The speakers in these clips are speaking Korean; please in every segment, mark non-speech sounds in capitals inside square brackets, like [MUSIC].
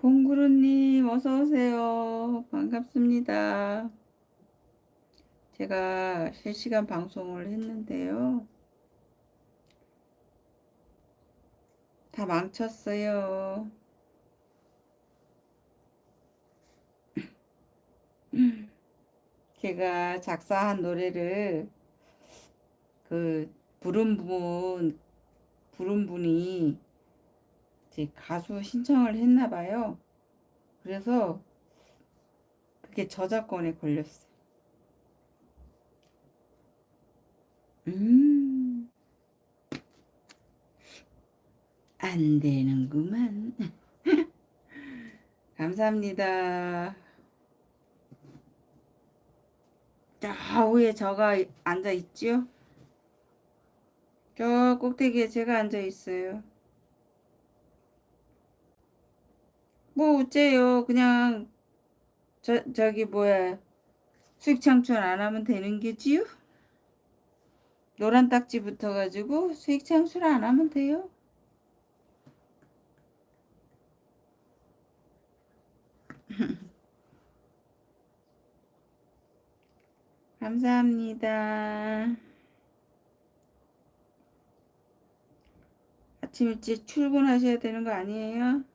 봉구루님 어서오세요. 반갑습니다. 제가 실시간 방송을 했는데요. 다 망쳤어요. [CLEARS THROAT] 제가 작사한 노래를 그 부른 분 부른 분이 이제 가수 신청을 했나 봐요. 그래서 그게 저작권에 걸렸어요. 음, 안 되는구만. [LAUGHS] 감사합니다. 좌우에 저가 앉아 있죠? 저 꼭대기에 제가 앉아 있어요. 뭐 어째요? 그냥 저 저기 뭐야 수익 창출 안 하면 되는 게지요? 노란 딱지 붙어 가지고 수익 창출 안 하면 돼요. [LAUGHS] 감사합니다. 아침 일찍 출근하셔야 되는 거 아니에요?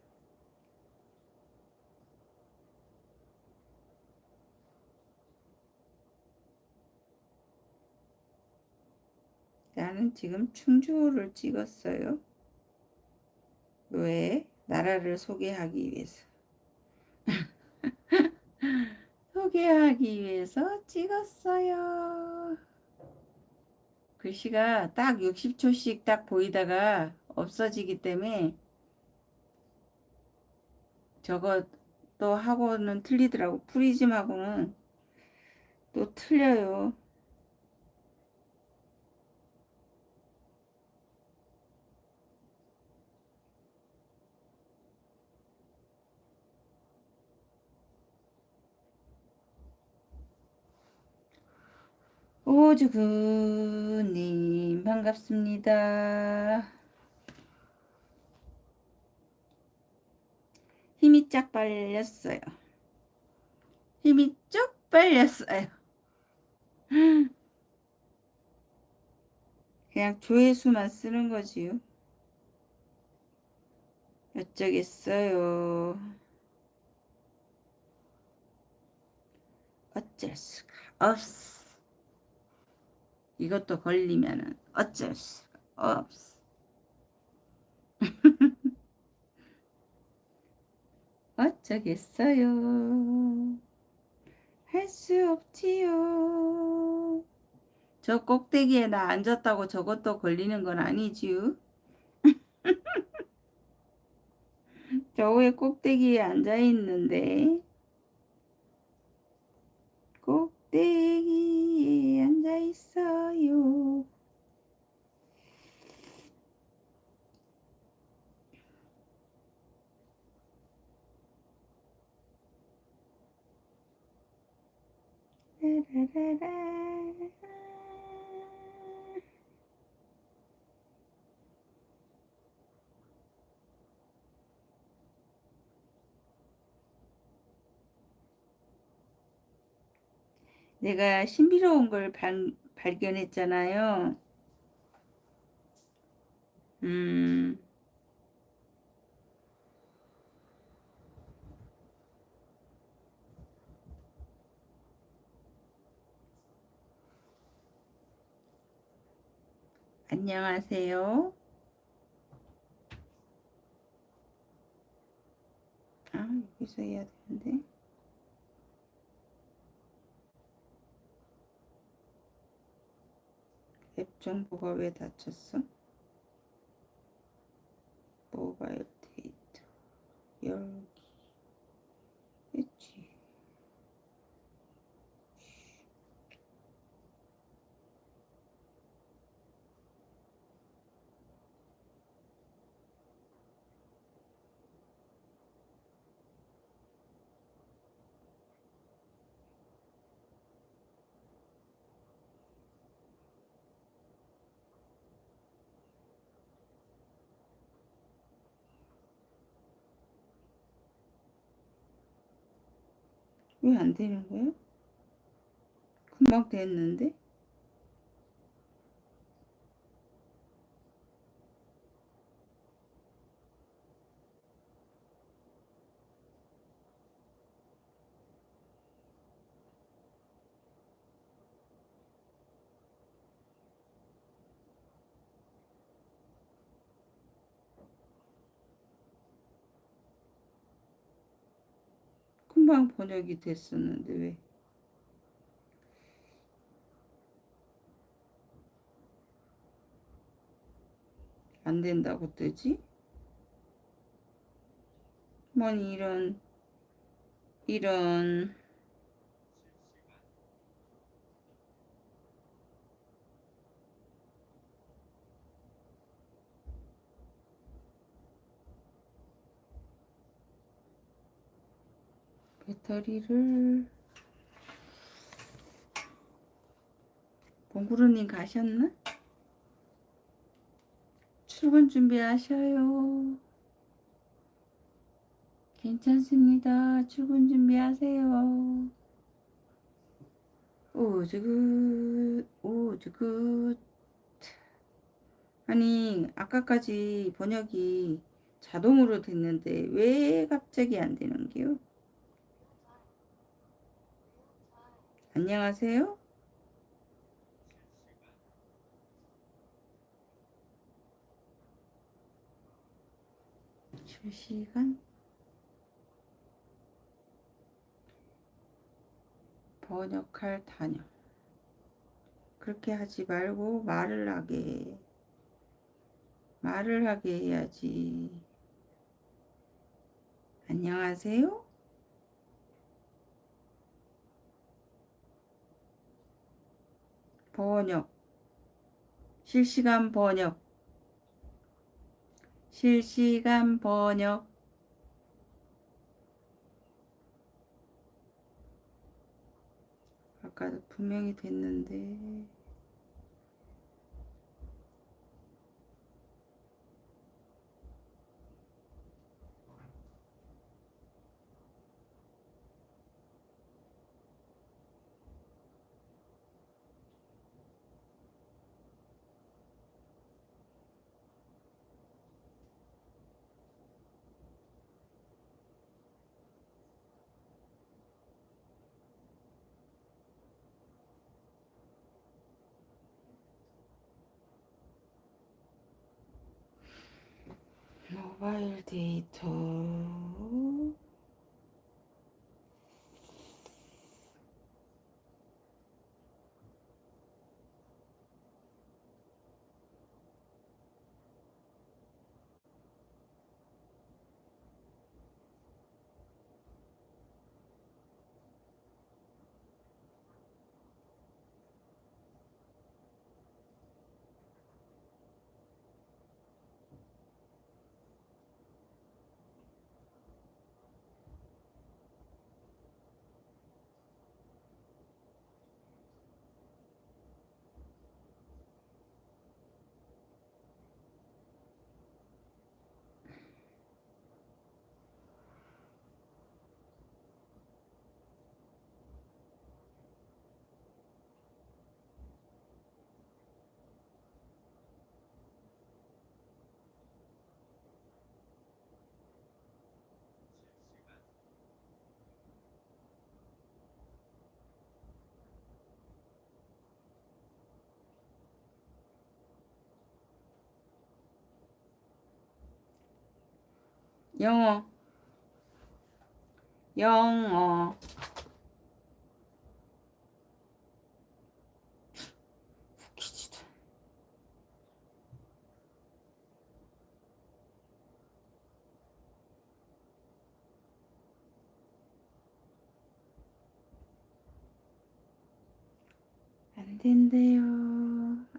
나는 지금 충주를 찍었어요. 왜? 나라를 소개하기 위해서. [LAUGHS] 소개하기 위해서 찍었어요. 글씨가 딱 60초씩 딱 보이다가 없어지기 때문에 또 하고는 틀리더라고. 프리즘하고는 또 틀려요. 오주구님 반갑습니다. 힘이 쫙 빨렸어요. 힘이 쭉 빨렸어요. 그냥 조회수만 쓰는 거지요. 어쩌겠어요. 어쩔 수가 없어. 이것도 걸리면은 어쩔 수가 없어. [LAUGHS] 어쩌겠어요. 할 수 없지요. 저 꼭대기에 나 앉았다고 저것도 걸리는 건 아니지요. [LAUGHS] 저왜 꼭대기에 앉아 있는데? 꼭 대기에 앉아 있어요. 내가 신비로운 걸 발, 발견했잖아요. 음, 안녕하세요. 아, 여기서 해야 되는데. 앱 정보가 왜 닫혔어? 모바일 데이터 열기 왜 안 되는 거야? 금방 됐는데? 금방 번역이 됐었는데 왜? 안 된다고 뜨지? 뭐니 이런 이런 배터리를 봉구루님 가셨나? 출근 준비하셔요. 괜찮습니다. 출근 준비하세요. 오즈굿, 오즈굿. 아니, 아까까지 번역이 자동으로 됐는데 왜 갑자기 안 되는 게요? 안녕하세요? 실시간 번역할 단역 그렇게 하지 말고 말을 하게 말을 하게 해야지 안녕하세요? 번역. 실시간 번역. 실시간 번역. 아까도 분명히 됐는데 모바일 데이터 영어. 영어 웃기지도 안 된대요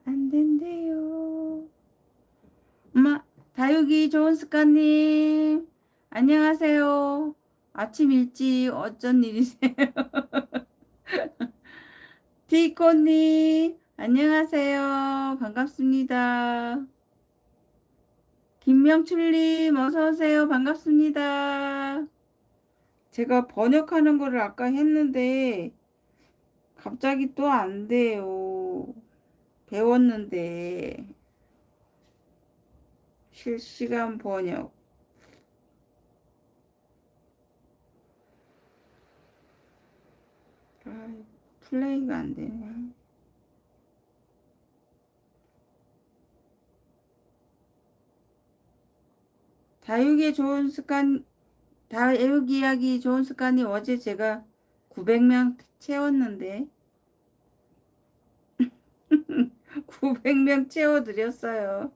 안 된대요 엄마 다육이 좋은 습관님. 안녕하세요. 아침 일찍 어쩐 일이세요? [LAUGHS] 디코님 안녕하세요. 반갑습니다. 김명출님 어서오세요. 반갑습니다. 제가 번역하는 거를 아까 했는데 갑자기 또 안 돼요. 배웠는데 실시간 번역 아, 플레이가 안 되네. 다육이 좋은 습관, 다육 이야기 좋은 습관이 어제 제가 900명 채웠는데 [LAUGHS] 900명 채워드렸어요.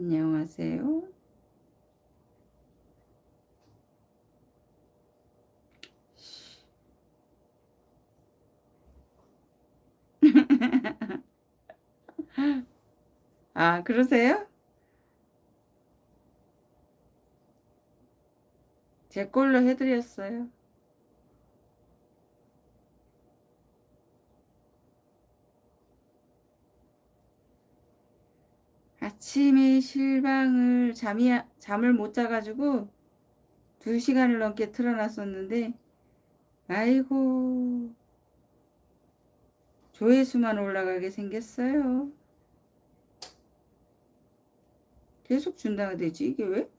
안녕하세요. [LAUGHS] 아, 그러세요? 제 걸로 해드렸어요. 아침에 실방을 잠이 잠을 못 자가지고 두 시간을 넘게 틀어놨었는데 아이고 조회수만 올라가게 생겼어요. 계속 준다가 되지 이게 왜?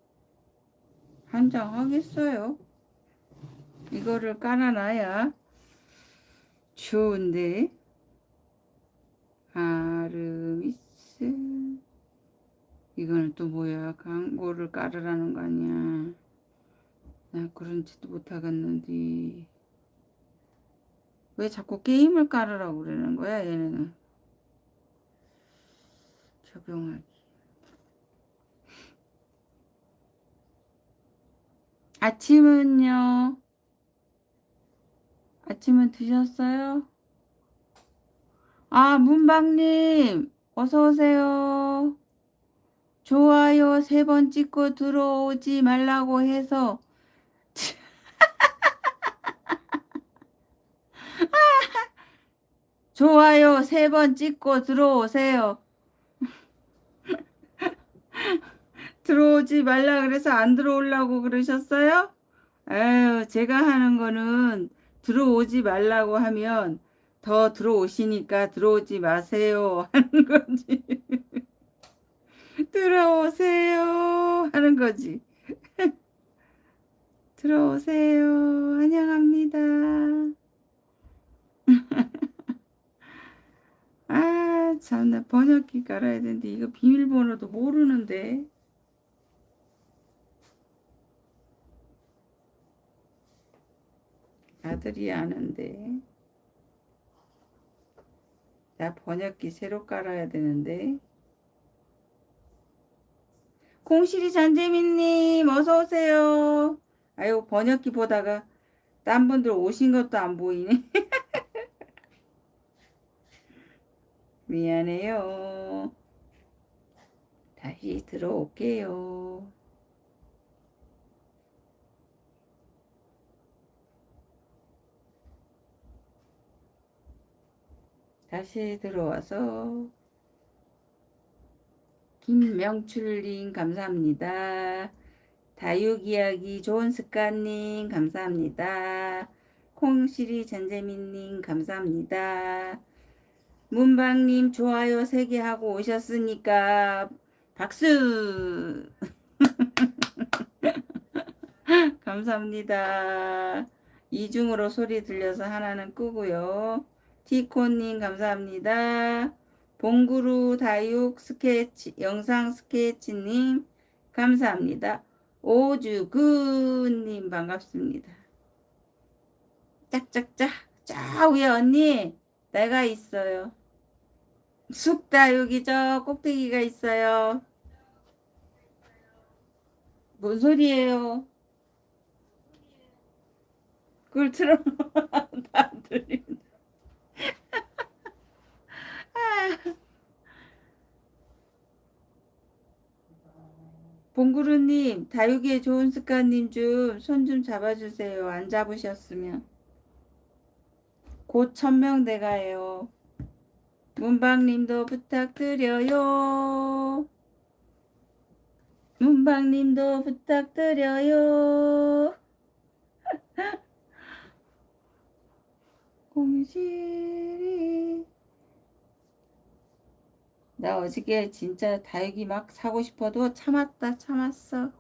한 장 하겠어요. 이거를 깔아놔야 좋은데 아르미스 이거는 또 뭐야 광고를 깔으라는 거 아니야. 나 그런 짓도 못하겠는데 왜 자꾸 게임을 깔으라고 그러는 거야 얘네는? 적용하기. 아침은요? 아침은 드셨어요? 아 문방님 어서오세요 좋아요 세 번 찍고 들어오지 말라고 해서 [LAUGHS] 좋아요 세 번 찍고 들어오세요. [LAUGHS] 들어오지 말라 그래서 안 들어오려고 그러셨어요? 에휴 제가 하는 거는 들어오지 말라고 하면 더 들어오시니까 들어오지 마세요 하는 거지. [LAUGHS] 들어오세요 하는 거지. [LAUGHS] 들어오세요. 환영합니다. [LAUGHS] 아 참나 번역기 깔아야 되는데 이거 비밀번호도 모르는데 아들이 아는데 나 번역기 새로 깔아야 되는데 콩실이 잔재민님 어서오세요. 아유 번역기 보다가 딴 분들 오신 것도 안 보이네. [LAUGHS] 미안해요. 다시 들어올게요. 다시 들어와서 김명출님 감사합니다. 다육이야기 좋은 습관님 감사합니다. 콩시리 전재민님 감사합니다. 문방님 좋아요 3개 하고 오셨으니까 박수 [LAUGHS] 감사합니다. 이중으로 소리 들려서 하나는 끄고요. 티코님 감사합니다. 봉구루 다육 스케치 영상 스케치님 감사합니다. 오주근님 반갑습니다. 짝짝짝 저 위에 언니 내가 있어요. 쑥다육이 저 꼭대기가 있어요. 뭔 소리예요? 그걸 틀어놓으면 [LAUGHS] 안 들린다. 봉구루님, 다육이의 좋은 습관님 좀손좀 잡아주세요. 안 잡으셨으면. 곧 천명 돼가요. 문방님도 부탁드려요. 문방님도 부탁드려요. [LAUGHS] 공실이 나 어저께 진짜 다육이 막 사고 싶어도 참았다 참았어.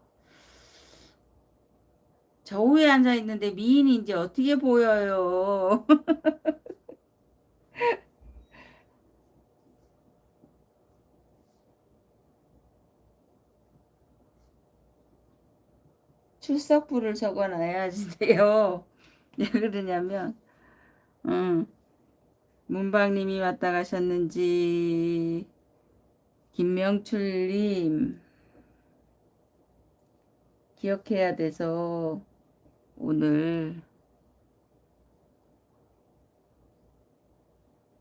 저 위에 앉아 있는데 미인이 이제 어떻게 보여요? [LAUGHS] 출석부를 적어놔야지 돼요. 왜 그러냐면, 음, 문방님이 왔다 가셨는지, 김명출님, 기억해야 돼서, 오늘,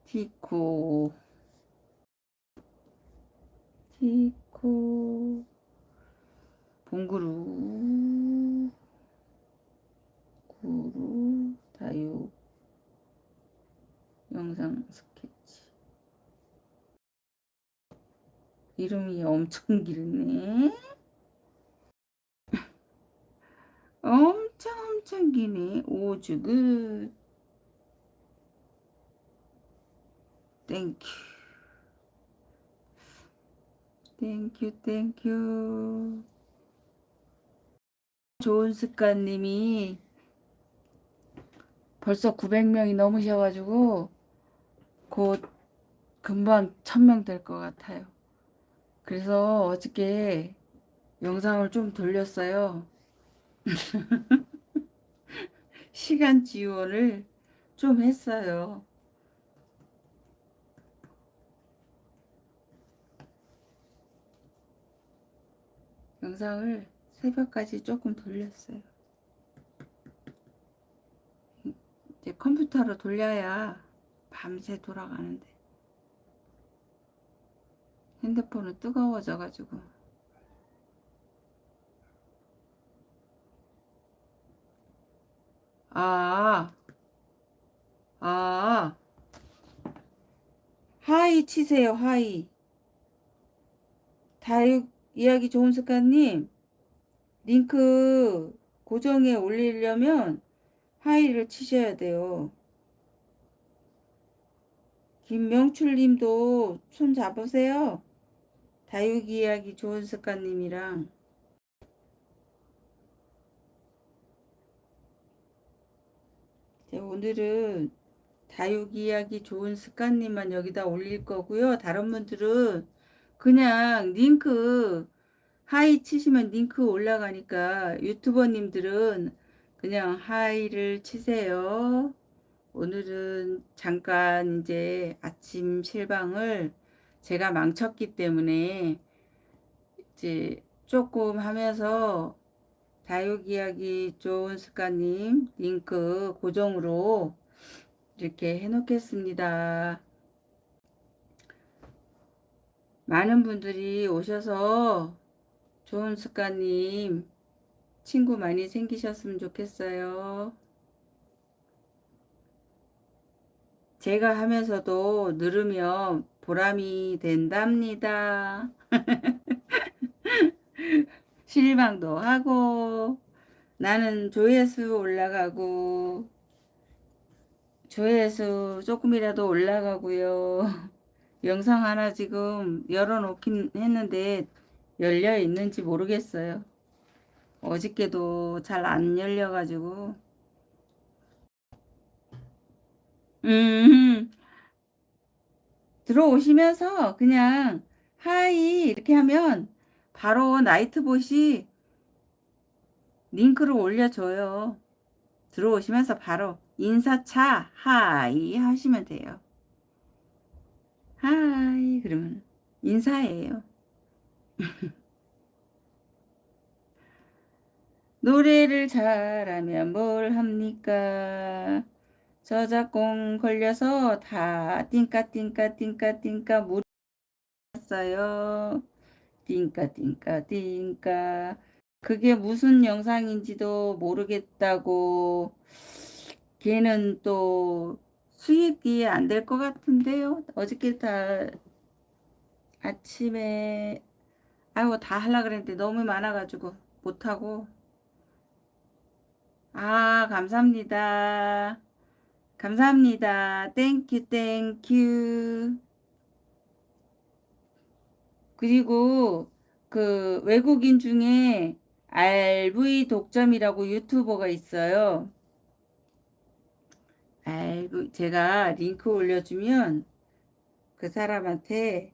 티코, 티코, 봉구루, 구루, 다육, 영상 스케치. 이름이 엄청 길네. [LAUGHS] 엄청 엄청 기네. 오주 굿. Thank you. Thank you thank you. 좋은 습관님이 벌써 900명이 넘으셔가지고 곧 금방 1000명 될 것 같아요. 그래서 어저께 영상을 좀 돌렸어요. [LAUGHS] 시간 지원을 좀 했어요. 영상을 새벽까지 조금 돌렸어요. 이제 컴퓨터로 돌려야 밤새 돌아가는데 핸드폰은 뜨거워져 가지고 아, 아, hi 치세요, hi. 다육 이야기 좋은 습관님, 링크 고정에 올리려면 hi를 치셔야 돼요. 김명출님도 손 잡으세요. 다육이 이야기 좋은 습관님이랑 네, 오늘은 다육이 이야기 좋은 습관님만 여기다 올릴 거고요. 다른 분들은 그냥 링크 hi 치시면 링크 올라가니까 유튜버님들은 그냥 hi를 치세요. 오늘은 잠깐 이제 아침 실방을 제가 망쳤기 때문에 이제 조금 하면서 다육 이야기 좋은 습관님 링크 고정으로 이렇게 해 놓겠습니다. 많은 분들이 오셔서 좋은 습관님 친구 많이 생기셨으면 좋겠어요. 제가 하면서도 늘으면 보람이 된답니다. [LAUGHS] 실망도 하고 나는 조회수 올라가고 조회수 조금이라도 올라가고요. 영상 하나 지금 열어놓긴 했는데 열려 있는지 모르겠어요. 어저께도 잘 안 열려가지고 음 들어오시면서 그냥 hi 이렇게 하면 바로 나이트봇이 링크를 올려줘요. 들어오시면서 바로 인사차 hi 하시면 돼요. hi 그러면 인사예요. [LAUGHS] 노래를 잘하면 뭘 합니까? 저작권 걸려서 다 띵까 띵까 띵까 띵까 물었어요. 띵까 띵까 띵까 그게 무슨 영상인지도 모르겠다고 걔는 또 수익이 안 될 것 같은데요. 어저께 다 아침에 아이고 다 하려 그랬는데 너무 많아가지고 못하고 아 감사합니다. 감사합니다. thank you thank you 그리고 그 외국인 중에 RV 독점이라고 유튜버가 있어요. RV 제가 링크 올려주면 그 사람한테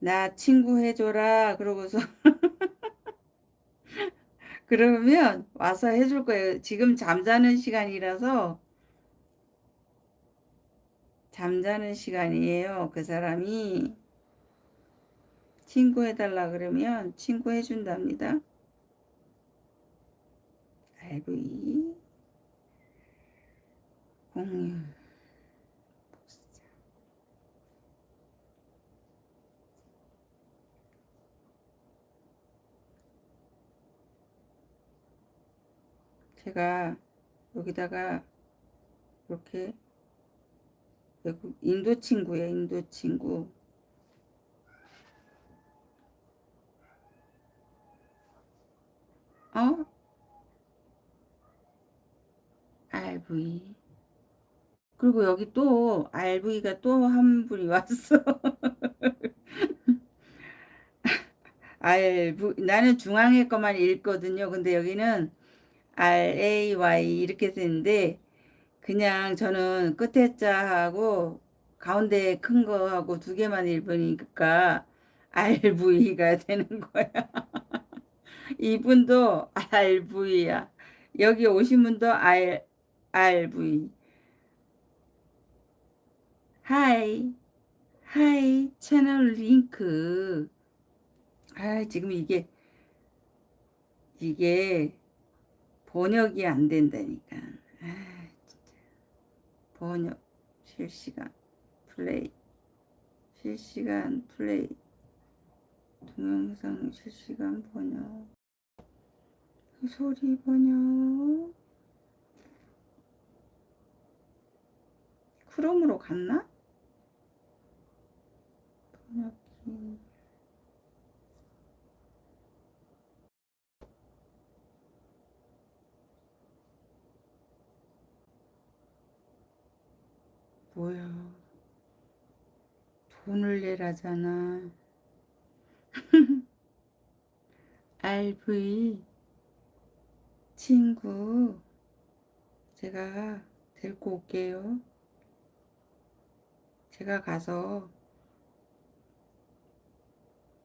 나 친구 해줘라 그러고서 [LAUGHS] 그러면 와서 해줄 거예요. 지금 잠자는 시간이라서 잠자는 시간이에요. 그 사람이 친구 해달라 그러면 친구 해준답니다. RV 공유 제가 여기다가 이렇게 인도 친구예요. 인도 친구. 어? RV. 그리고 여기 또 RV가 또 한 분이 왔어. [LAUGHS] RV 나는 중앙에 것만 읽거든요. 근데 여기는 RAY 이렇게 되는데 그냥 저는 끝에 자하고 가운데 큰 거하고 두 개만 읽으니까 RV가 [LAUGHS] 되는 거야. 이분도 RV야. 여기 오신 분도 R, RV. Hi. Hi. 채널 링크. 아, 지금 이게, 이게 번역이 안 된다니까. 번역. 실시간 플레이. 실시간 플레이. 동영상 실시간 번역. 소리 번역. 크롬으로 갔나? 번역기. 뭐야. 돈을 내라잖아. [LAUGHS] RV 친구 제가 데리고 올게요. 제가 가서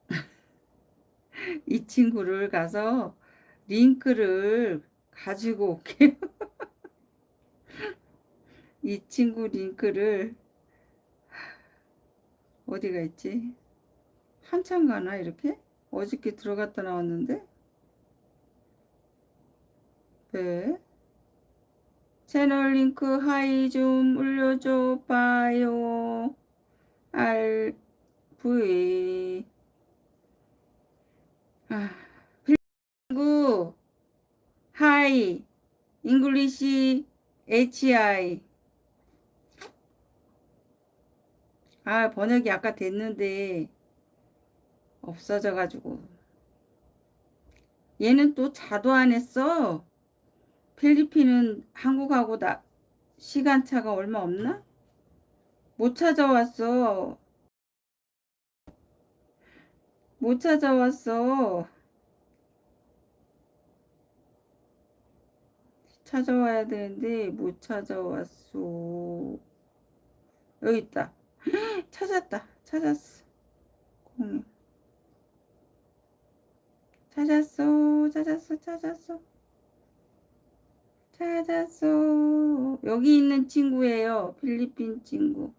[LAUGHS] 이 친구를 가서 링크를 가지고 올게요. [LAUGHS] 이 친구 링크를 어디가 있지? 한참 가나 이렇게? 어저께 들어갔다 나왔는데? 네. 채널 링크 하이 좀 올려줘 봐요. RV 아, 친구 하이 잉글리시 HI 아 번역이 아까 됐는데 없어져 가지고. 얘는 또 자도 안 했어. 필리핀은 한국하고 나 시간차가 얼마 없나? 못 찾아왔어. 못 찾아왔어. 찾아와야 되는데 못 찾아왔어. 여기 있다 찾았다. 찾았어. 공유 찾았어. 찾았어. 찾았어. 찾았어. 여기 있는 친구예요. 필리핀 친구.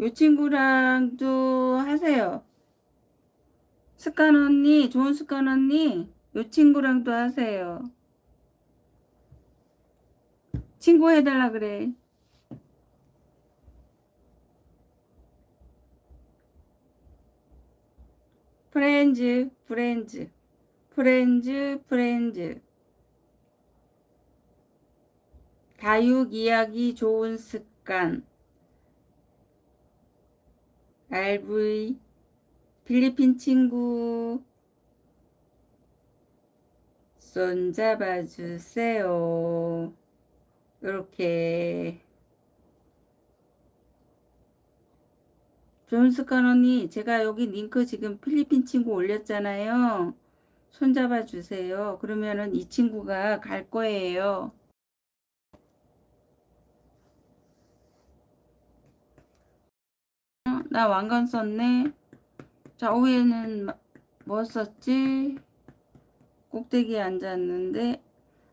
요 친구랑도 하세요. 습관 언니 좋은 습관 언니 요 친구랑도 하세요 친구해달라 그래. 프렌즈, 프렌즈, 프렌즈, 프렌즈. 다육 이야기 좋은 습관. RV, 필리핀 친구. 손잡아주세요. 이렇게. 습관 언니, 제가 여기 링크 지금 필리핀 친구 올렸잖아요. 손 잡아 주세요. 그러면은 이 친구가 갈 거예요. 어, 나 왕관 썼네. 자, 위에는 뭐 썼지? 꼭대기에 앉았는데,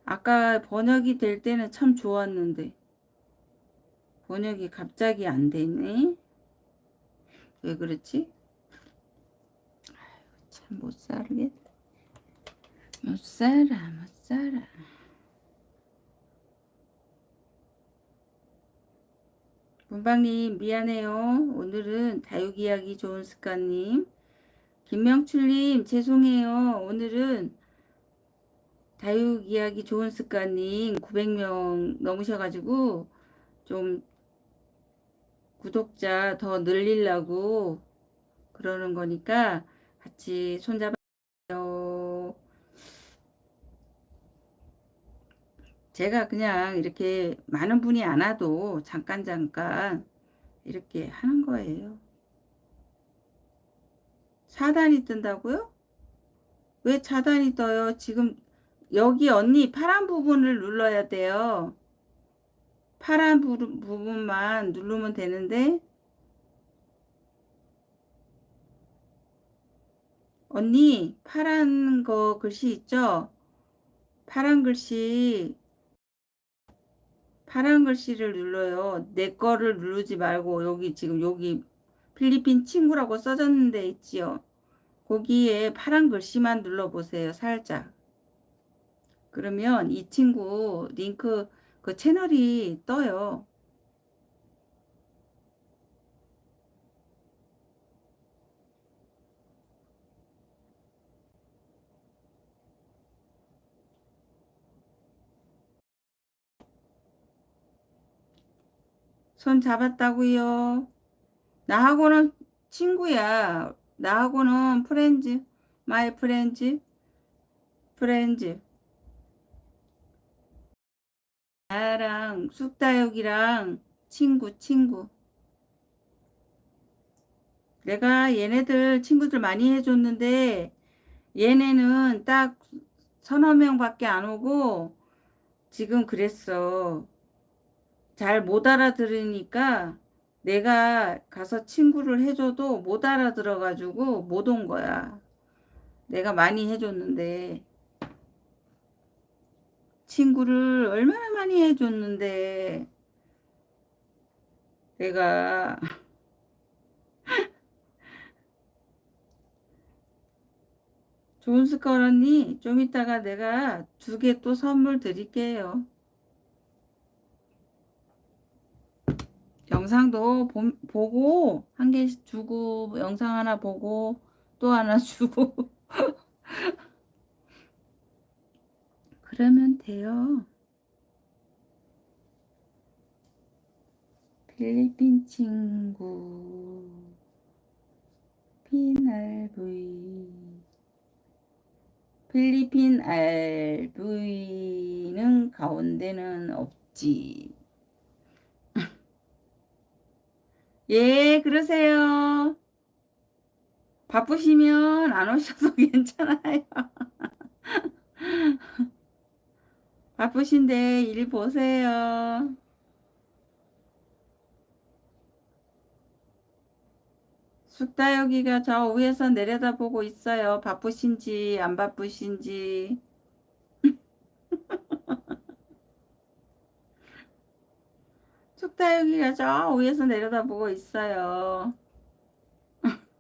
아까 번역이 될 때는 참 좋았는데, 번역이 갑자기 안 되네. 왜 그렇지? 참 못 살겠. 못 살아, 못 살아. 문방님 미안해요. 오늘은 다육 이야기 좋은 습관님. 김명출님 죄송해요. 오늘은 다육 이야기 좋은 습관님 900명 넘으셔가지고 좀 구독자 더 늘리려고 그러는 거니까 같이 손잡아요. 제가 그냥 이렇게 많은 분이 안 와도 잠깐 잠깐 이렇게 하는 거예요. 차단이 뜬다고요? 왜 차단이 떠요? 지금 여기 언니 파란 부분을 눌러야 돼요. 파란 부, 부분만 누르면 되는데 언니 파란 거 글씨 있죠? 파란 글씨 파란 글씨를 눌러요. 내 거를 누르지 말고 여기 지금 여기 필리핀 친구라고 써졌는데 있지요. 거기에 파란 글씨만 눌러보세요. 살짝. 그러면 이 친구 링크 그 채널이 떠요. 손 잡았다고요. 나하고는 친구야. 나하고는 friends, my friends, friends. 나랑 쑥다육이랑 친구, 친구. 내가 얘네들 친구들 많이 해줬는데 얘네는 딱 서너 명밖에 안 오고 지금 그랬어. 잘 못 알아들으니까 내가 가서 친구를 해줘도 못 알아들어 가지고 못 온 거야. 내가 많이 해줬는데 친구를 얼마나 많이 해줬는데 내가 [LAUGHS] 좋은 습관 언니 좀 이따가 내가 두 개 또 선물 드릴게요. 영상도 보, 보고 한 개씩 주고 영상 하나 보고 또 하나 [LAUGHS] 주고 그러면 돼요. 필리핀 친구 필리핀 RV 필리핀 RV는 가운데는 없지. [LAUGHS] 예, 그러세요. 바쁘시면 안 오셔도 [LAUGHS] 괜찮아요. [LAUGHS] 바쁘신데 일 보세요. 쑥다여기가 저 위에서 내려다보고 있어요. 바쁘신지 안 바쁘신지. [LAUGHS] 쑥다여기가 저 위에서 내려다보고 있어요. [LAUGHS]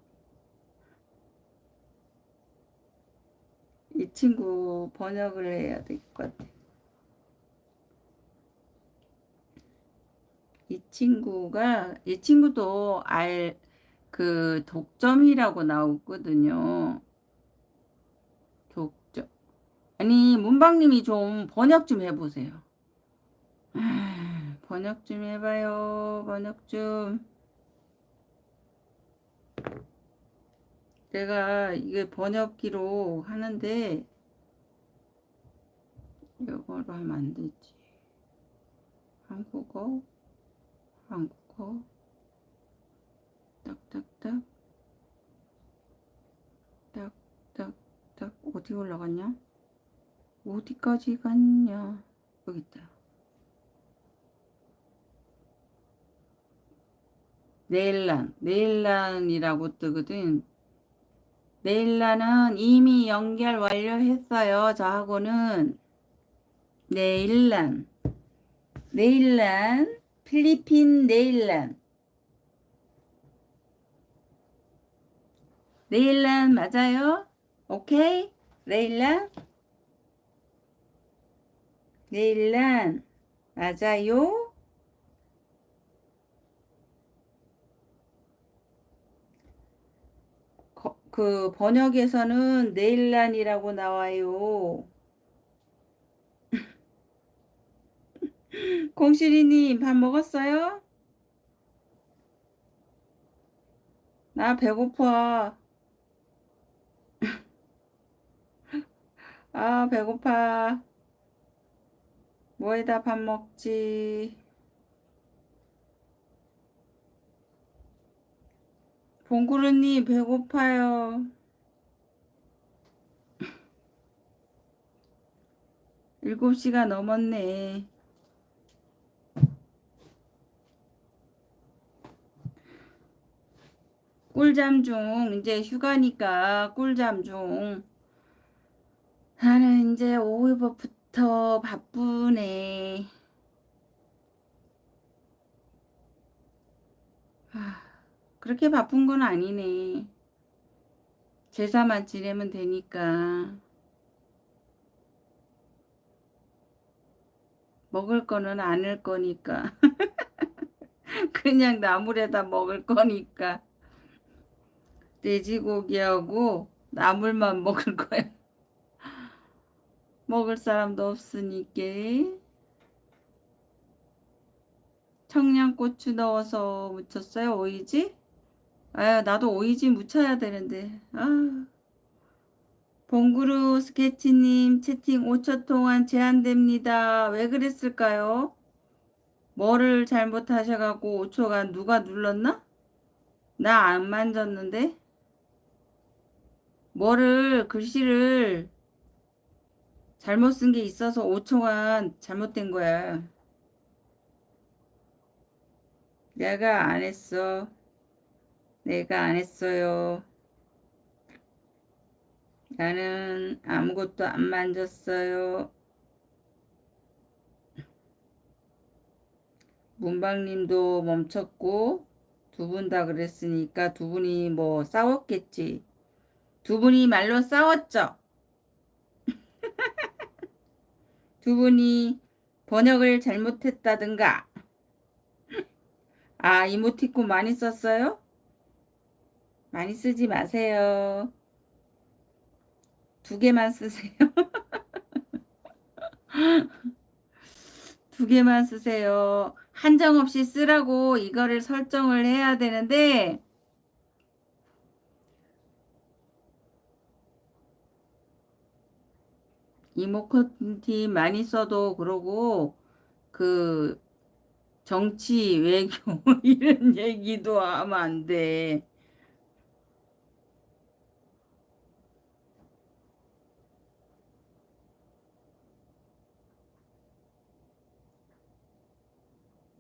이 친구 번역을 해야 될 것 같아. 이 친구가 이 친구도 알 그 독점이라고 나오거든요. 독점. 아니 문방님이 좀 번역 좀 해보세요. 아, [SIGHS] 번역 좀 해봐요. 번역 좀. 내가 이게 번역기로 하는데 이거로 하면 안 되지. 한국어, 한국어, 딱딱딱, 딱딱딱, 어디 올라갔냐? 어디까지 갔냐? 여기 있다. 네일란, 네일란이라고 뜨거든. 네일란은 이미 연결 완료했어요. 저하고는 네일란, 네일란, 필리핀 네일란. 네일란 맞아요? 오케이? 네일란? 네일란 맞아요? 거, 그 번역에서는 네일란이라고 나와요. 공실이님 밥 먹었어요? 나 배고파. [LAUGHS] 아 배고파. 뭐에다 밥 먹지? 봉구루님 배고파요. [LAUGHS] 일곱 시가 넘었네. 꿀잠 중 이제 휴가니까 꿀잠 중 나는 이제 오후부터 바쁘네. 아, 그렇게 바쁜 건 아니네. 제사만 지내면 되니까. 먹을 거는 않을 거니까. [LAUGHS] 그냥 나물에다 먹을 거니까. 돼지고기하고 나물만 [LAUGHS] 먹을 거야. 먹을 사람도 없으니까. 청양고추 넣어서 무쳤어요. 오이지? 아, 나도 오이지 무쳐야 되는데. 아. 봉구루 스케치님 채팅 5초 동안 제한됩니다. 왜 그랬을까요? 뭐를 잘못하셔갖고 5초간 누가 눌렀나? 나 안 만졌는데? 뭐를 글씨를 잘못 쓴 게 있어서 5초간 잘못된 거야. 내가 안 했어. 내가 안 했어요. 나는 아무것도 안 만졌어요. 문방님도 멈췄고 두 분 다 그랬으니까 두 분이 뭐 싸웠겠지. 두 분이 말로 싸웠죠. [LAUGHS] 두 분이 번역을 잘못했다든가. 아, 이모티콘 많이 썼어요? 많이 쓰지 마세요. 두 개만 쓰세요. [LAUGHS] 두 개만 쓰세요. 한정없이 쓰라고 이거를 설정을 해야 되는데 이모컨티 많이 써도 그러고 그 정치 외교 [LAUGHS] 이런 얘기도 하면 안 돼.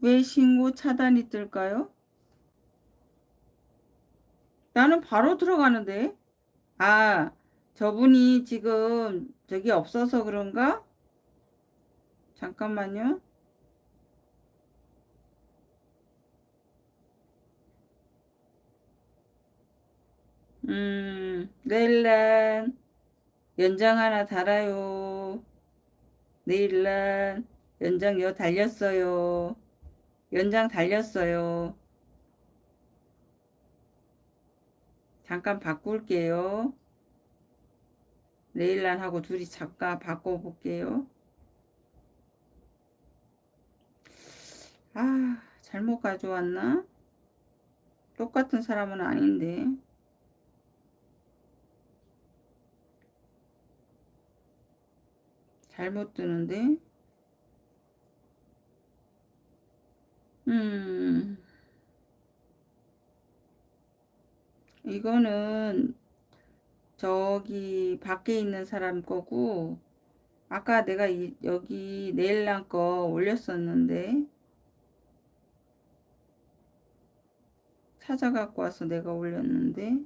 왜 신고 차단이 뜰까요? 나는 바로 들어가는데. 아, 저분이 지금 저기 없어서 그런가? 잠깐만요. 음, 내일날 연장 하나 달아요. 내일날 연장 여 달렸어요. 연장 달렸어요. 잠깐 바꿀게요. 네일란하고 둘이 잠깐 바꿔볼게요. 아, 잘못 가져왔나? 똑같은 사람은 아닌데. 잘못 뜨는데. 음, 이거는 저기 밖에 있는 사람 거고, 아까 내가 이, 여기 네일란 거 올렸었는데, 찾아갖고 와서 내가 올렸는데,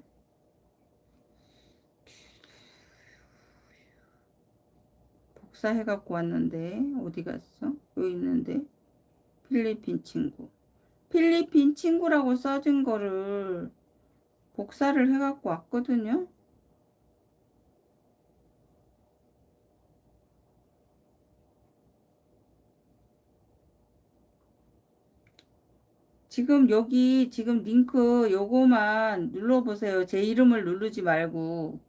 복사해갖고 왔는데, 어디 갔어? 여기 있는데, 필리핀 친구. 필리핀 친구라고 써진 거를 복사를 해갖고 왔거든요. 지금 여기 지금 링크 요거만 눌러보세요. 제 이름을 누르지 말고.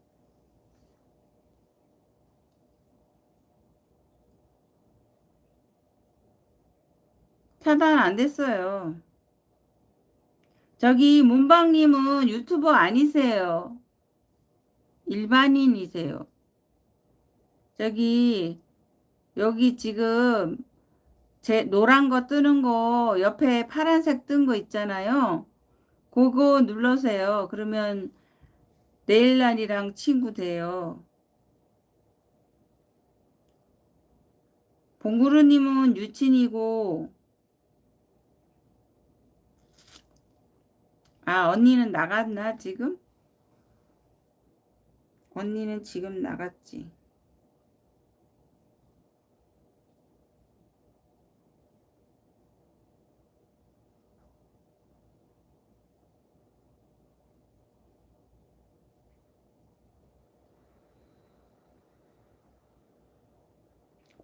차단 안 됐어요. 저기 문방님은 유튜버 아니세요. 일반인이세요. 저기 여기 지금 제 노란 거 뜨는 거 옆에 파란색 뜬 거 있잖아요. 그거 눌러세요. 그러면 네일란이랑 친구 돼요. 봉구루님은 유친이고 아 언니는 나갔나 지금? 언니는 지금 나갔지.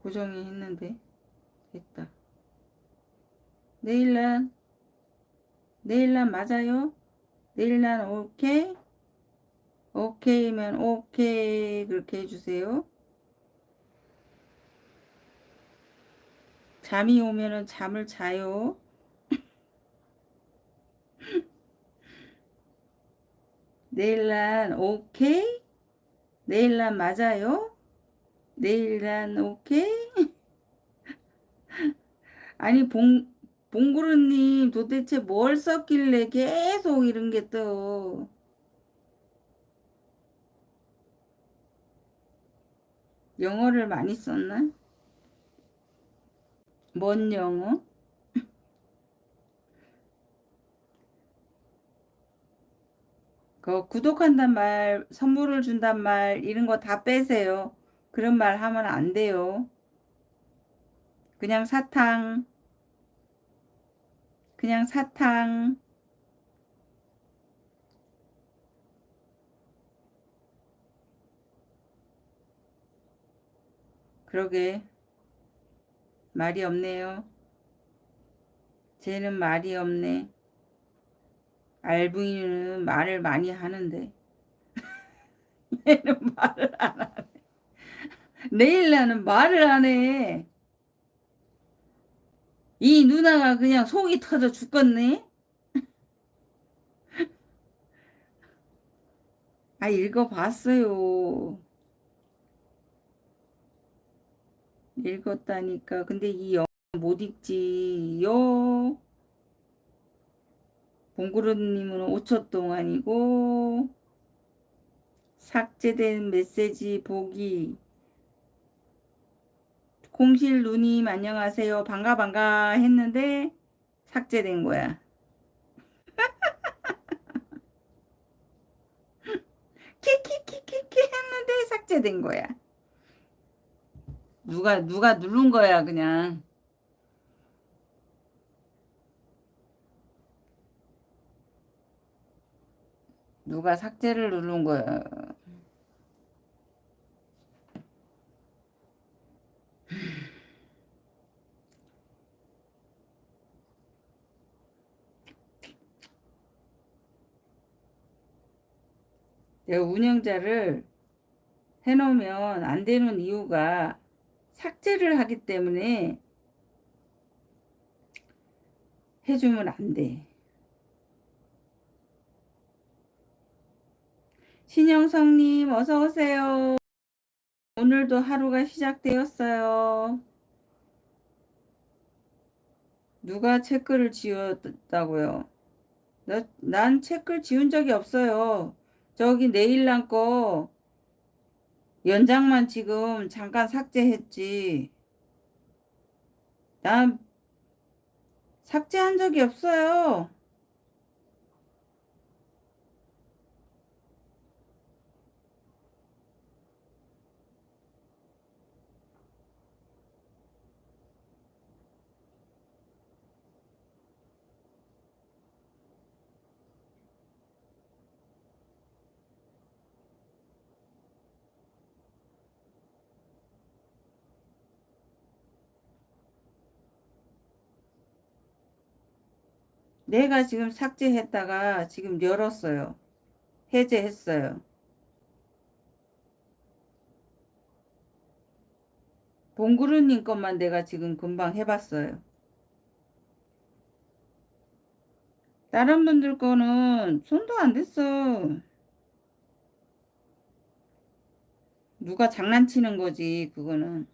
고정이 했는데 됐다. 네일란 네일란 맞아요? 네일란 오케이? 오케이면 오케이 그렇게 해주세요. 잠이 오면은 잠을 자요. [LAUGHS] 네일란 오케이? 네일란 맞아요? 내일은 오케이? [LAUGHS] 아니 봉 봉구루님 도대체 뭘 썼길래 계속 이런 게 떠. 영어를 많이 썼나? 뭔 영어? [LAUGHS] 그 구독한단 말, 선물을 준단 말 이런 거 다 빼세요. 그런 말 하면 안 돼요. 그냥 사탕. 그냥 사탕. 그러게. 말이 없네요. 쟤는 말이 없네. 알부이는 말을 많이 하는데. [LAUGHS] 얘는 말을 안 하네. 내일 나는 말을 안 해. 이 누나가 그냥 속이 터져 죽겠네. [LAUGHS] 아, 읽어봤어요. 읽었다니까. 근데 이 영어 못 읽지요. 봉구루님은 5초 동안이고 삭제된 메시지 보기 공실 누님 안녕하세요. 반가 반가 했는데 삭제된 거야. [LAUGHS] 키키키키키 했는데 삭제된 거야. 누가 누가 누른 거야 그냥. 누가 삭제를 누른 거야. 운영자를 해놓으면 안 되는 이유가 삭제를 하기 때문에 해주면 안 돼. 신영성님 어서 오세요. 오늘도 하루가 시작되었어요. 누가 체크를 지웠다고요? 나, 난 체크를 지운 적이 없어요. 저기 네일남 거 연장만 지금 잠깐 삭제했지. 난 삭제한 적이 없어요. 내가 지금 삭제했다가 지금 열었어요. 해제했어요. 봉구루님 것만 내가 지금 금방 해봤어요. 다른 분들 거는 손도 안 댔어. 누가 장난치는 거지, 그거는.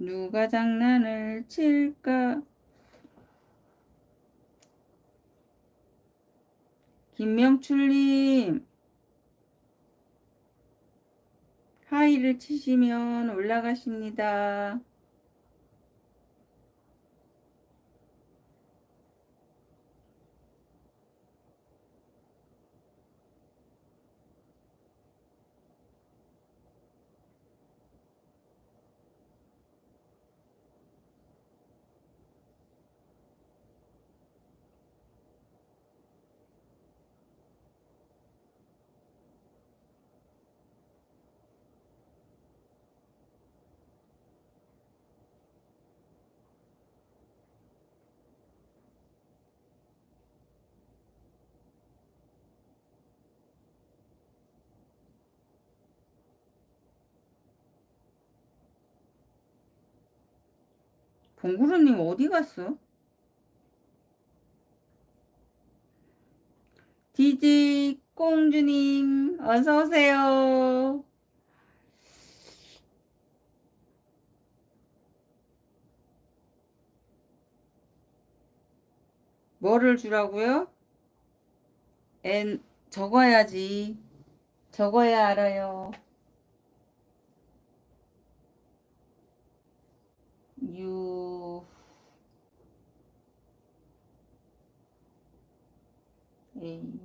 누가 장난을 칠까? 김명출님, 하이를 치시면 올라가십니다. 봉구루님 어디 갔어? 디지 꽁주님 어서 오세요. 뭐를 주라고요? 엔 적어야지. 적어야 알아요. 유 에이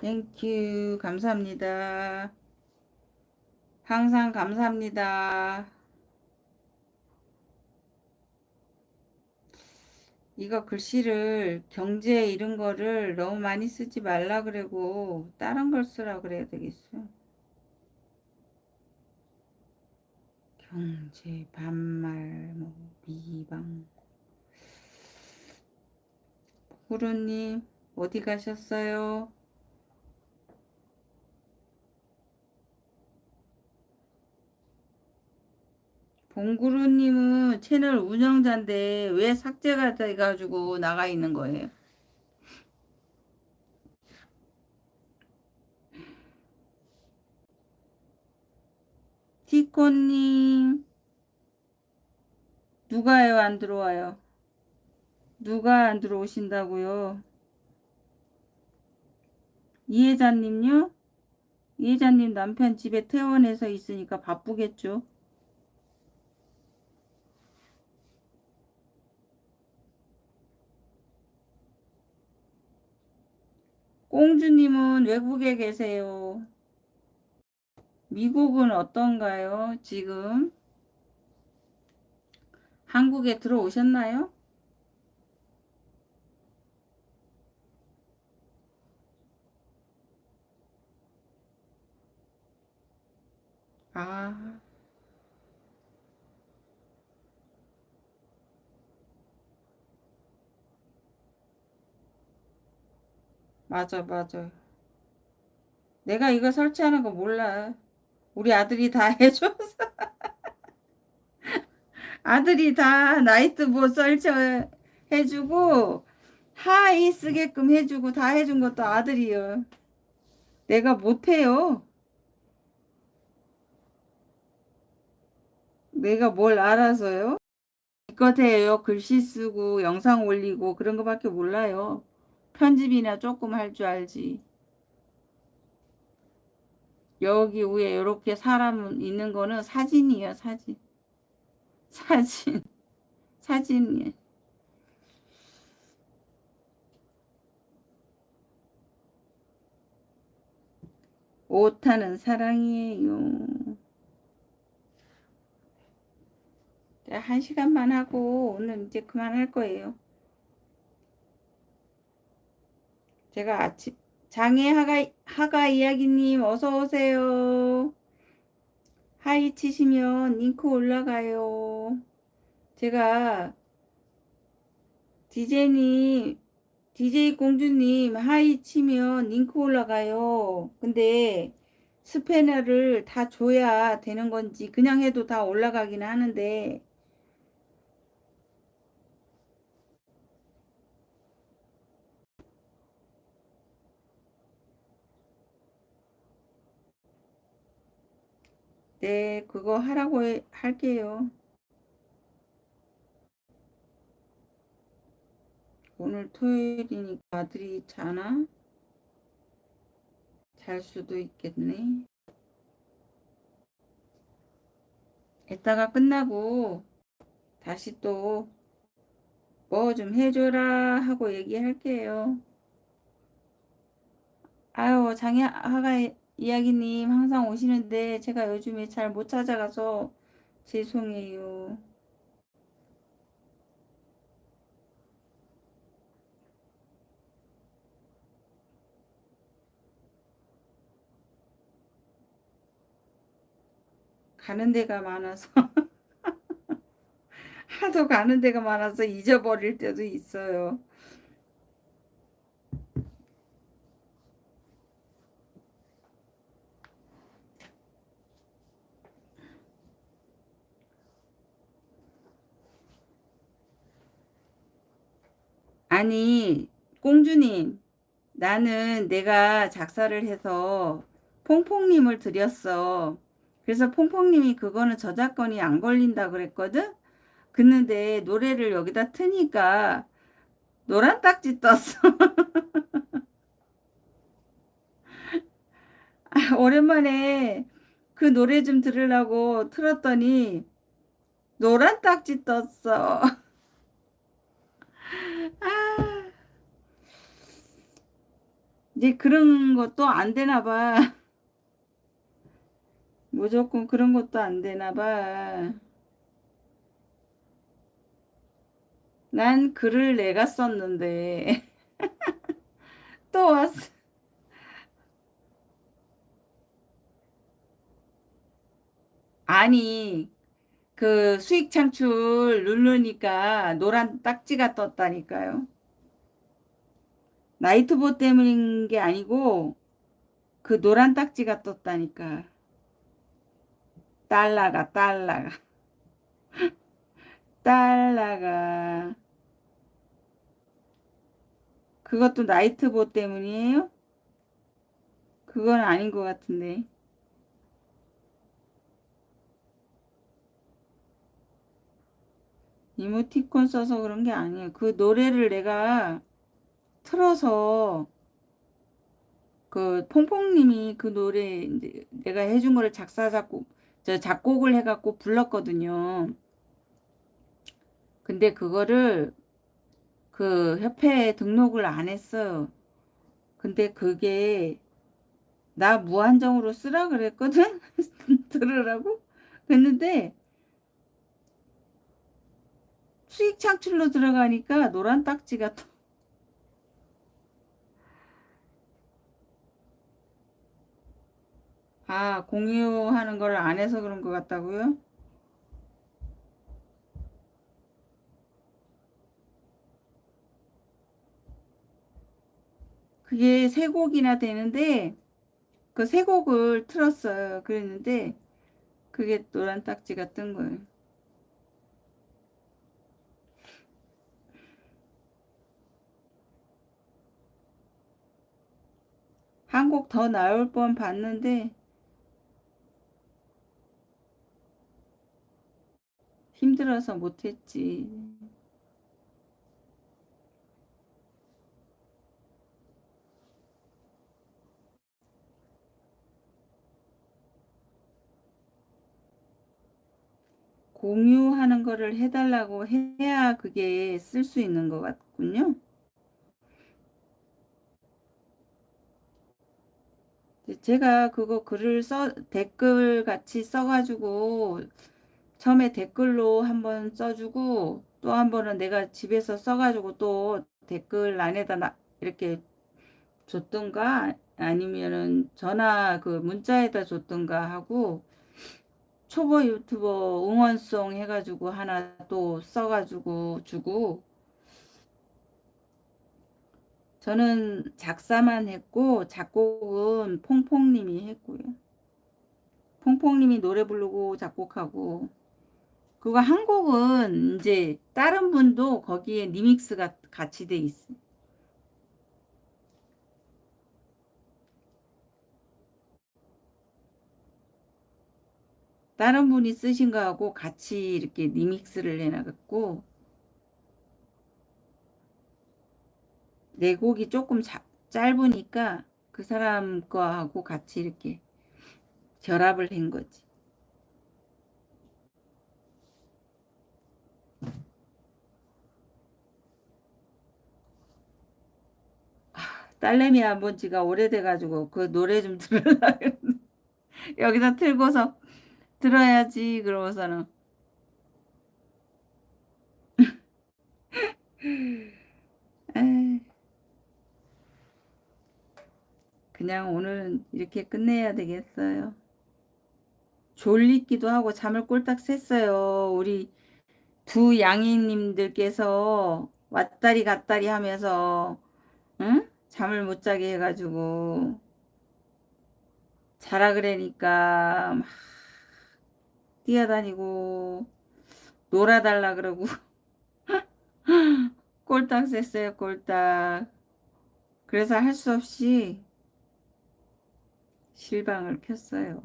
땡큐 감사합니다. 항상 감사합니다. 이거 글씨를 경제 이런 거를 너무 많이 쓰지 말라 그러고 다른 걸 쓰라 그래야 되겠어. 경제 반말 뭐 미방 구루님 어디 가셨어요? 봉구루님은 채널 운영자인데 왜 삭제가 돼가지고 나가 있는 거예요? 티코님 누가요 안 들어와요? 누가 안 들어오신다고요? 이혜자님요? 이혜자님 남편 집에 퇴원해서 있으니까 바쁘겠죠? 꽁주님은 외국에 계세요. 미국은 어떤가요? 지금 한국에 들어오셨나요? 아 맞아, 맞아. 내가 이거 설치하는 거 몰라. 우리 아들이 다 [LAUGHS] 해줘서. 아들이 다 나이트보 설치해주고, 하이 쓰게끔 해주고, 다 해준 것도 아들이요. 내가 못해요. 내가 뭘 알아서요? 기껏 해요. 글씨 쓰고, 영상 올리고, 그런 거밖에 몰라요. 편집이나 조금 할 줄 알지. 여기 위에 이렇게 사람 있는 거는 사진이에요, 사진. [LAUGHS] 사진. 사진이에요. 오타는 사랑이에요. 자, 한 시간만 하고 오늘 이제 그만할 거예요. 제가 아침 장애 하가 하가 이야기님 어서 오세요. 하이 치시면 링크 올라가요. 제가 디제님 DJ 공주님 하이 치면 링크 올라가요. 근데 스패너를 다 줘야 되는 건지 그냥 해도 다 올라가긴 하는데 네, 그거 하라고 해- 할게요. 오늘 토요일이니까 아들이 자나? 잘 수도 있겠네. 이따가 끝나고 다시 또 뭐 좀 해줘라 하고 얘기할게요. 아유, 장애아가 이야기님 항상 오시는데 제가 요즘에 잘 못 찾아가서 죄송해요. 가는 데가 많아서 [LAUGHS] 하도 가는 데가 많아서 잊어버릴 때도 있어요. 아니, 공주님, 나는 내가 작사를 해서 퐁퐁님을 드렸어. 그래서 퐁퐁님이 그거는 저작권이 안 걸린다 그랬거든? 그런데 노래를 여기다 트니까 노란 딱지 떴어. [LAUGHS] 오랜만에 그 노래 좀 들으려고 틀었더니 노란 딱지 떴어. [LAUGHS] 아, 이제 그런 것도 안 되나 봐. 무조건 그런 것도 안 되나 봐. 난 글을 내가 썼는데 [LAUGHS] 또 왔어. 아니, 그 수익 창출 누르니까 노란 딱지가 떴다니까요. 나이트보 때문인 게 아니고 그 노란 딱지가 떴다니까. 달러가 달러가 [LAUGHS] 달러가 그것도 나이트보 때문이에요? 그건 아닌 것 같은데. 이모티콘 써서 그런 게 아니에요. 그 노래를 내가 틀어서 그 퐁퐁님이 그 노래 내가 해준 거를 작사 작곡 저 작곡을 해갖고 불렀거든요. 근데 그거를 그 협회에 등록을 안 했어요. 근데 그게 나 무한정으로 쓰라 그랬거든? [LAUGHS] 들으라고? 그랬는데 수익 창출로 들어가니까 노란 딱지가 또 아, 공유하는 걸 안 해서 그런 것 같다고요? 그게 세 곡이나 되는데 그 세 곡을 틀었어요. 그랬는데 그게 노란 딱지가 뜬 거예요. 한 곡 더 나올 뻔 봤는데 힘들어서 못했지. 공유하는 거를 해달라고 해야 그게 쓸 수 있는 것 같군요. 제가 그거 글을 써 댓글 같이 써가지고 처음에 댓글로 한번 써주고 또 한 번은 내가 집에서 써가지고 또 댓글 안에다 나, 이렇게 줬던가 아니면은 전화 그 문자에다 줬던가 하고 초보 유튜버 응원송 해가지고 하나 또 써가지고 주고 저는 작사만 했고 작곡은 퐁퐁님이 했고요. 퐁퐁님이 노래 부르고 작곡하고 그거 한 곡은 이제 다른 분도 거기에 리믹스가 같이 돼 있어. 다른 분이 쓰신 거하고 같이 이렇게 리믹스를 해놔갖고 내 곡이 조금 자, 짧으니까 그 사람 거하고 같이 이렇게 결합을 한 거지. 딸내미 한번 지가 오래돼가지고 그 노래 좀 들으려고 [LAUGHS] 여기다 틀고서 들어야지 그러고서는 [LAUGHS] 그냥 오늘은 이렇게 끝내야 되겠어요. 졸리기도 하고 잠을 꼴딱 샜어요. 우리 두 양이님들께서 왔다리 갔다리 하면서 응? 잠을 못 자게 해가지고 자라 그러니까 막 뛰어다니고 놀아달라 그러고 [LAUGHS] 꼴딱 셌어요 꼴딱 그래서 할 수 없이 실방을 켰어요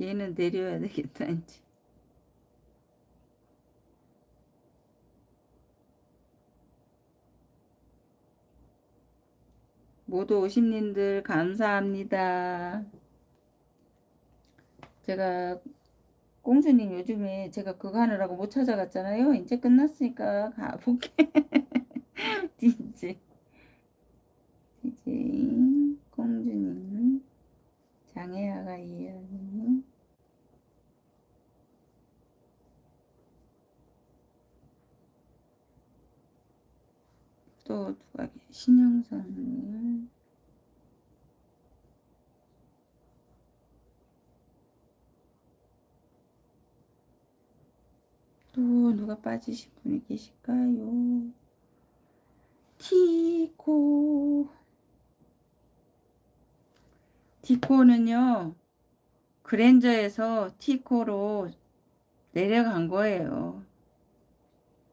얘는 내려야 되겠다 이제 모두 오신님들 감사합니다. 제가 공주님 요즘에 제가 그거 하느라고 못 찾아갔잖아요. 이제 끝났으니까 가볼게. 이제. 이제. 공주님. 장애아가 이해하는 또 누가 신영선을 또 누가 빠지신 분이 계실까요? 티코 티코는요 그랜저에서 티코로 내려간 거예요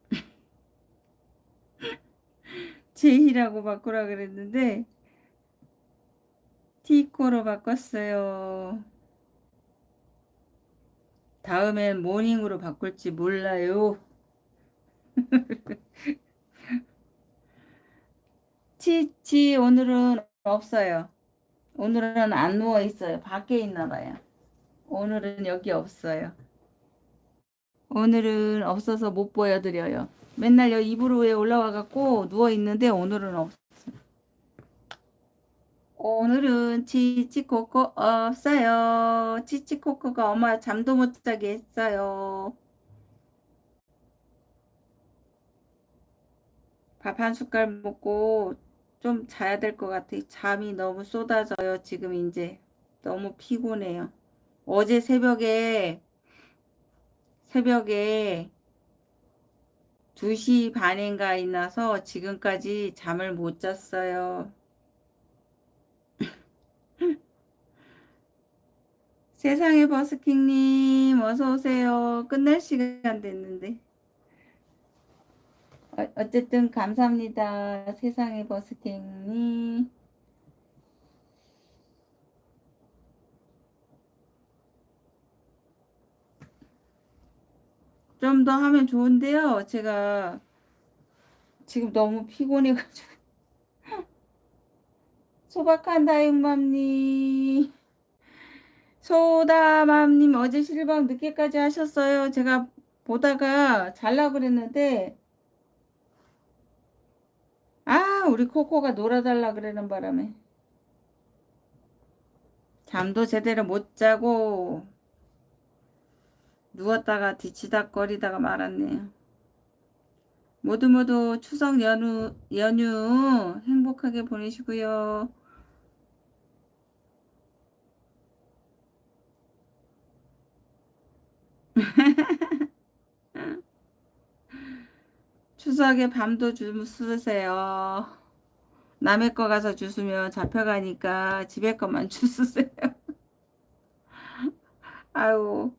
[LAUGHS] 제이라고 바꾸라 그랬는데 티코로 바꿨어요. 다음엔 모닝으로 바꿀지 몰라요. [LAUGHS] 치치 오늘은 없어요. 오늘은 안 누워 있어요. 밖에 있나 봐요. 오늘은 여기 없어요. 오늘은 없어서 못 보여드려요. 맨날 여기 이불 위에 올라와 갖고 누워 있는데 오늘은 없어. 오늘은 치치코코 없어요. 치치코코가 엄마 잠도 못 자게 했어요. 밥 한 숟갈 먹고 좀 자야 될 것 같아. 잠이 너무 쏟아져요. 지금 이제 너무 피곤해요. 어제 새벽에 새벽에 2시 반인가 일어나서 지금까지 잠을 못 잤어요. 세상의 버스킹님 어서 오세요. 끝날 시간 됐는데. 어, 어쨌든 감사합니다. 세상의 버스킹님. 좀 더 하면 좋은데요. 제가 지금 너무 피곤해가지고. [LAUGHS] 소박한 다육맘님. 소다맘님 어제 실방 늦게까지 하셨어요. 제가 보다가 잘라 그랬는데 아 우리 코코가 놀아달라 그러는 바람에 잠도 제대로 못 자고 누웠다가 뒤치닥거리다가 말았네요. 모두 모두 추석 연휴, 연휴 행복하게 보내시고요. 추석에 밤도 주무세요. 남의 거 가서 주스면 잡혀가니까 집에 것만 [LAUGHS] 주스세요. 아유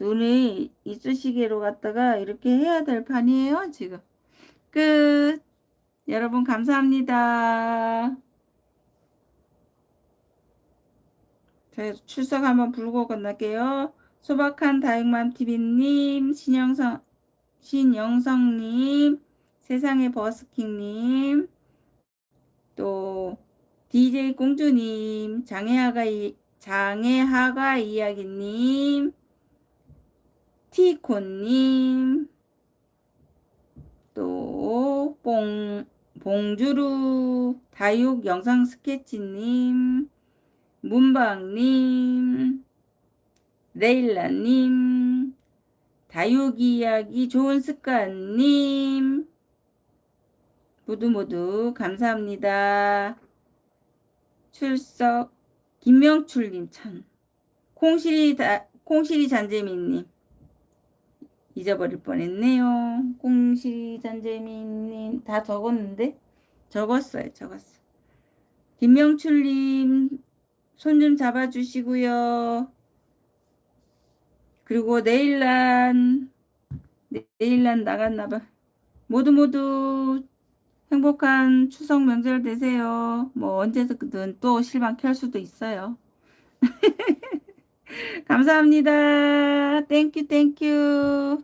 눈이 이쑤시개로 갔다가 이렇게 해야 될 판이에요 지금 끝 여러분 감사합니다 저 출석 한번 불고 끝날게요 소박한 다육맘TV님 신영성 신영성님 세상의 버스킹님 또 DJ 공주님 장애아가 장애하가 이야기님 티콘님 또 봉, 봉주루 다육 영상 스케치님 문방님 레일라님 다육 이야기 좋은 습관님 모두 모두 감사합니다. 출석 김명출님 참 콩실이 다 콩실이 잔재미님 잊어버릴 뻔했네요. 콩실이 잔재미님 다 적었는데 적었어요. 적었어. 김명출님 손 좀 잡아주시고요. 그리고 내일난 내일난 나갔나봐. 모두 모두 행복한 추석 명절 되세요. 뭐 언제든 또 실방 켤 수도 있어요. [LAUGHS] 감사합니다. Thank you thank you.